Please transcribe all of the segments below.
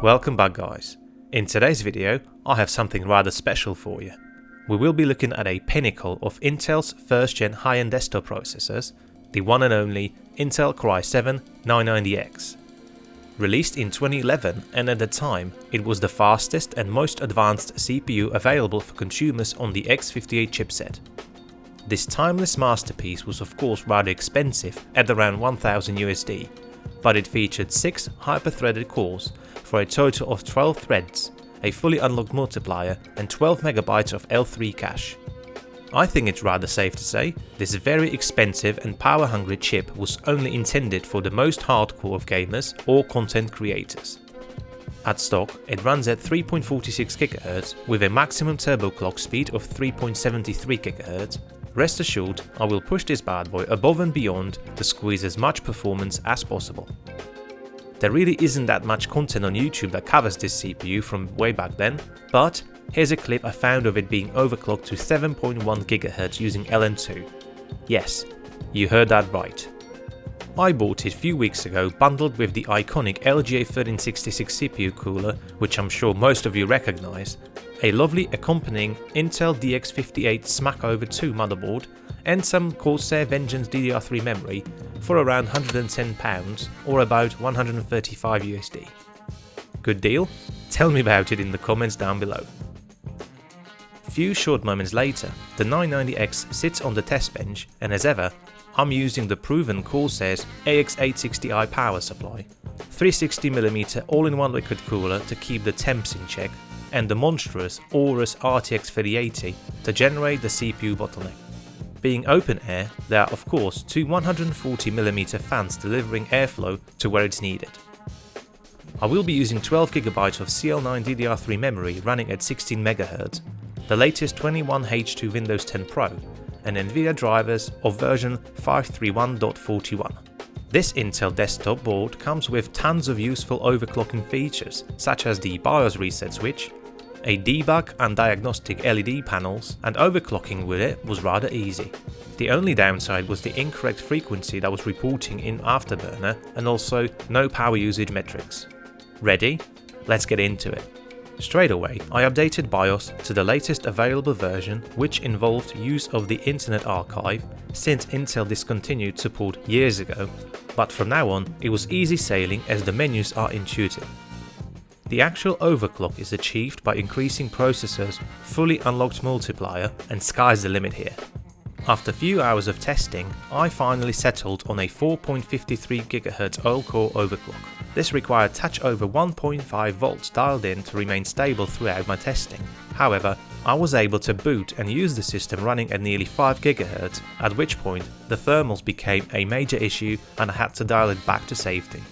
Welcome back guys. In today's video I have something rather special for you. We will be looking at a pinnacle of Intel's first gen high-end desktop processors, the one and only Intel Core i7 990X. Released in 2011 and at the time it was the fastest and most advanced CPU available for consumers on the X58 chipset. This timeless masterpiece was of course rather expensive at around 1000 USD, but it featured 6 hyper-threaded cores for a total of 12 threads, a fully unlocked multiplier and 12MB of L3 cache. I think it's rather safe to say this very expensive and power hungry chip was only intended for the most hardcore of gamers or content creators. At stock, it runs at 3.46 GHz with a maximum turbo clock speed of 3.73 GHz. Rest assured, I will push this bad boy above and beyond to squeeze as much performance as possible. There really isn't that much content on YouTube that covers this CPU from way back then, but here's a clip I found of it being overclocked to 7.1 GHz using LN2. Yes, you heard that right. I bought it a few weeks ago bundled with the iconic LGA 1366 CPU cooler, which I'm sure most of you recognise, a lovely accompanying Intel DX58 Smackover 2 motherboard, and some Corsair Vengeance DDR3 memory for around £110 or about 135 USD. Good deal? Tell me about it in the comments down below. Few short moments later, the 990X sits on the test bench and as ever, I'm using the proven Corsair's AX860i power supply, 360mm all-in-one liquid cooler to keep the temps in check, and the monstrous Aorus RTX 3080 to generate the CPU bottleneck. Being open air, there are of course two 140mm fans delivering airflow to where it's needed. I will be using 12GB of CL9 DDR3 memory running at 16MHz, the latest 21H2 Windows 10 Pro, and Nvidia drivers of version 531.41. This Intel desktop board comes with tons of useful overclocking features such as the BIOS reset switch, a debug and diagnostic LED panels, and overclocking with it was rather easy. The only downside was the incorrect frequency that was reporting in Afterburner and also no power usage metrics. Ready? Let's get into it. Straight away, I updated BIOS to the latest available version which involved use of the Internet Archive since Intel discontinued support years ago, but from now on it was easy sailing as the menus are intuitive. The actual overclock is achieved by increasing processor's fully unlocked multiplier and sky's the limit here. After a few hours of testing, I finally settled on a 4.53 GHz all-core overclock. This required touch over 1.5 volts dialed in to remain stable throughout my testing. However, I was able to boot and use the system running at nearly 5 GHz, at which point the thermals became a major issue and I had to dial it back to safety.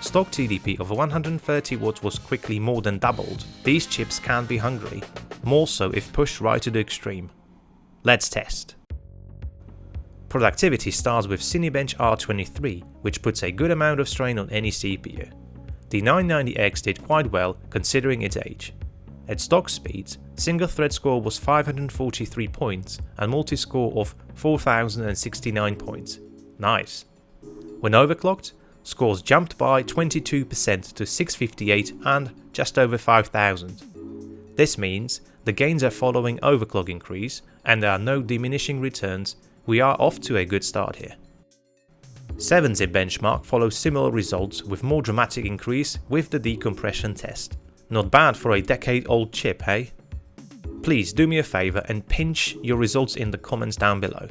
Stock TDP of 130 watts was quickly more than doubled. These chips can be hungry, more so if pushed right to the extreme. Let's test. Productivity starts with Cinebench R23, which puts a good amount of strain on any CPU. The 990X did quite well considering its age. At stock speeds, single thread score was 543 points and multi-score of 4069 points. Nice. When overclocked, scores jumped by 22% to 658 and just over 5000. This means the gains are following overclock increase and there are no diminishing returns, we are off to a good start here. 7-zip benchmark follows similar results with more dramatic increase with the decompression test. Not bad for a decade old chip, hey? Please do me a favour and pinch your results in the comments down below.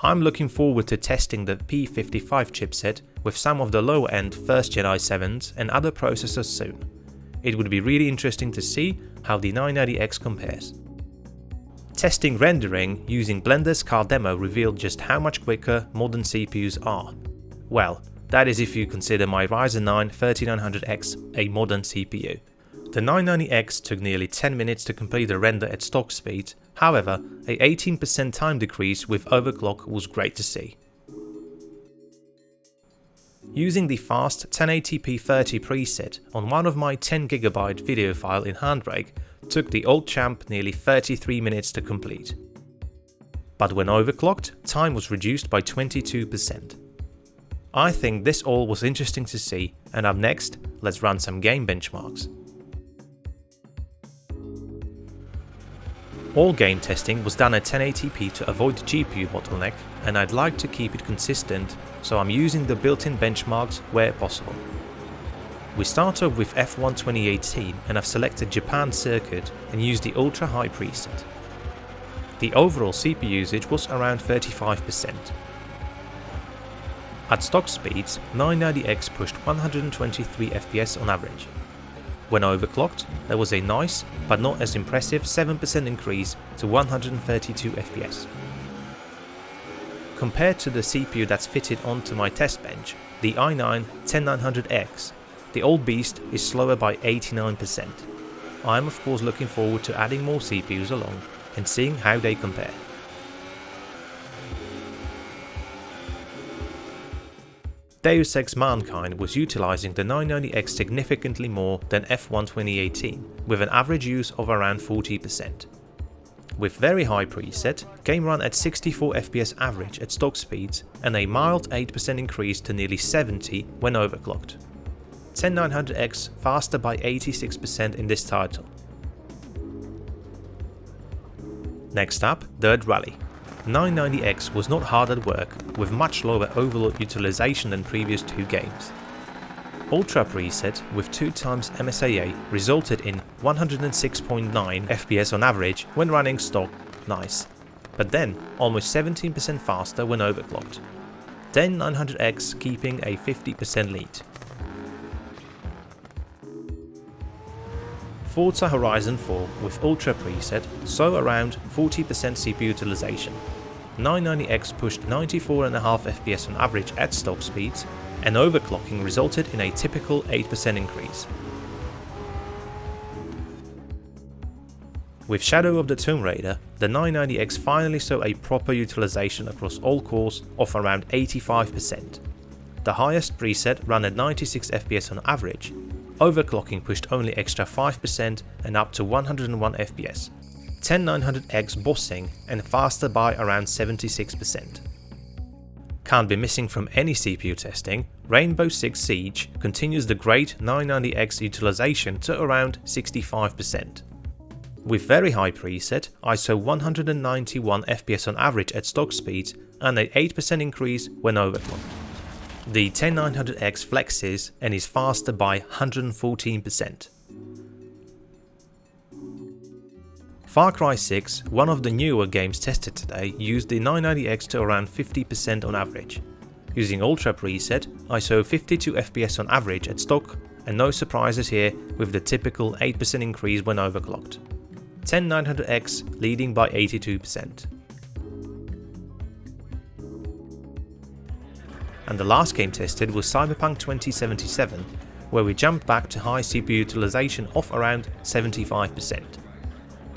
I'm looking forward to testing the P55 chipset with some of the low-end 1st gen i7s and other processors soon. It would be really interesting to see how the 990X compares. Testing rendering using Blender's car demo revealed just how much quicker modern CPUs are. Well, that is if you consider my Ryzen 9 3900X a modern CPU. The 990X took nearly 10 minutes to complete the render at stock speed, however, a 18% time decrease with overclock was great to see. Using the fast 1080p 30 preset on one of my 10GB video file in Handbrake took the old champ nearly 33 minutes to complete. But when overclocked, time was reduced by 22%. I think this all was interesting to see and up next, let's run some game benchmarks. All game testing was done at 1080p to avoid the GPU bottleneck and I'd like to keep it consistent so I'm using the built-in benchmarks where possible. We start off with F1 2018 and I've selected Japan circuit and used the ultra high preset. The overall CPU usage was around 35%. At stock speeds, 990X pushed 123 FPS on average. When overclocked, there was a nice, but not as impressive 7% increase to 132 FPS. Compared to the CPU that's fitted onto my test bench, the i9 10900X, the old beast is slower by 89%. I am of course looking forward to adding more CPUs along and seeing how they compare. Deus Ex Mankind was utilizing the 990X significantly more than F1 2018, with an average use of around 40%. With very high preset, game ran at 64 FPS average at stock speeds and a mild 8% increase to nearly 70 when overclocked. 10900X faster by 86% in this title. Next up, Dirt Rally. 990X was not hard at work, with much lower overload utilization than previous two games. Ultra preset with 2 times MSAA resulted in 106.9 FPS on average when running stock, nice. But then almost 17% faster when overclocked. 10900X keeping a 50% lead. Forza Horizon 4 with Ultra preset saw around 40% CPU utilization. 990X pushed 94.5 FPS on average at stock speeds, and overclocking resulted in a typical 8% increase. With Shadow of the Tomb Raider, the 990X finally saw a proper utilization across all cores of around 85%. The highest preset ran at 96 FPS on average, overclocking pushed only extra 5% and up to 101 FPS. 10900X bossing and faster by around 76%. Can't be missing from any CPU testing, Rainbow Six Siege continues the great 990X utilization to around 65%. With very high preset, ISO 191 FPS on average at stock speeds and an 8% increase when overclocked. The 10900X flexes and is faster by 114%. Far Cry 6, one of the newer games tested today, used the 990X to around 50% on average. Using Ultra preset, I saw 52 FPS on average at stock and no surprises here with the typical 8% increase when overclocked. 10900X leading by 82%. and the last game tested was Cyberpunk 2077, where we jumped back to high CPU utilization of around 75%.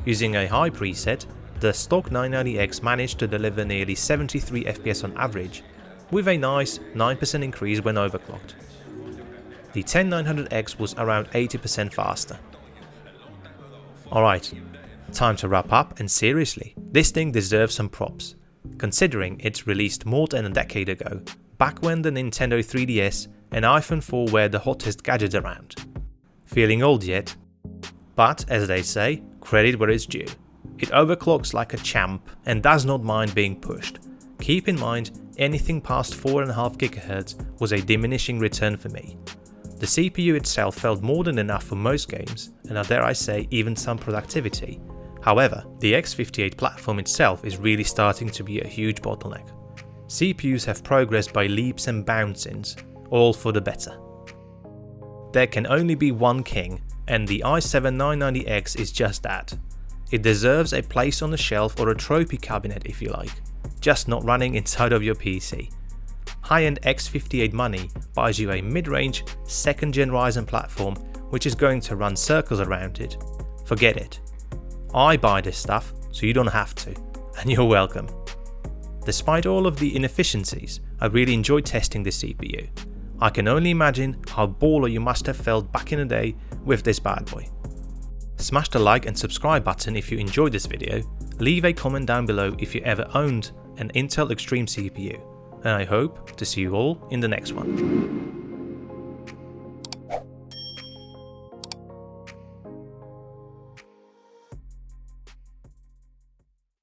Using a high preset, the stock 990X managed to deliver nearly 73 FPS on average, with a nice 9% increase when overclocked. The 10900X was around 80% faster. Alright, time to wrap up and seriously, this thing deserves some props, considering it's released more than a decade ago back when the Nintendo 3DS and iPhone 4 were the hottest gadgets around. Feeling old yet? But, as they say, credit where it's due. It overclocks like a champ and does not mind being pushed. Keep in mind, anything past 4.5 GHz was a diminishing return for me. The CPU itself felt more than enough for most games, and I dare I say even some productivity. However, the X58 platform itself is really starting to be a huge bottleneck. CPUs have progressed by leaps and bounds, all for the better. There can only be one king, and the i7-990X is just that. It deserves a place on the shelf or a trophy cabinet if you like, just not running inside of your PC. High-end X58 money buys you a mid-range 2nd gen Ryzen platform which is going to run circles around it. Forget it. I buy this stuff so you don't have to, and you're welcome. Despite all of the inefficiencies, I really enjoyed testing this CPU. I can only imagine how baller you must have felt back in the day with this bad boy. Smash the like and subscribe button if you enjoyed this video, leave a comment down below if you ever owned an Intel Extreme CPU, and I hope to see you all in the next one.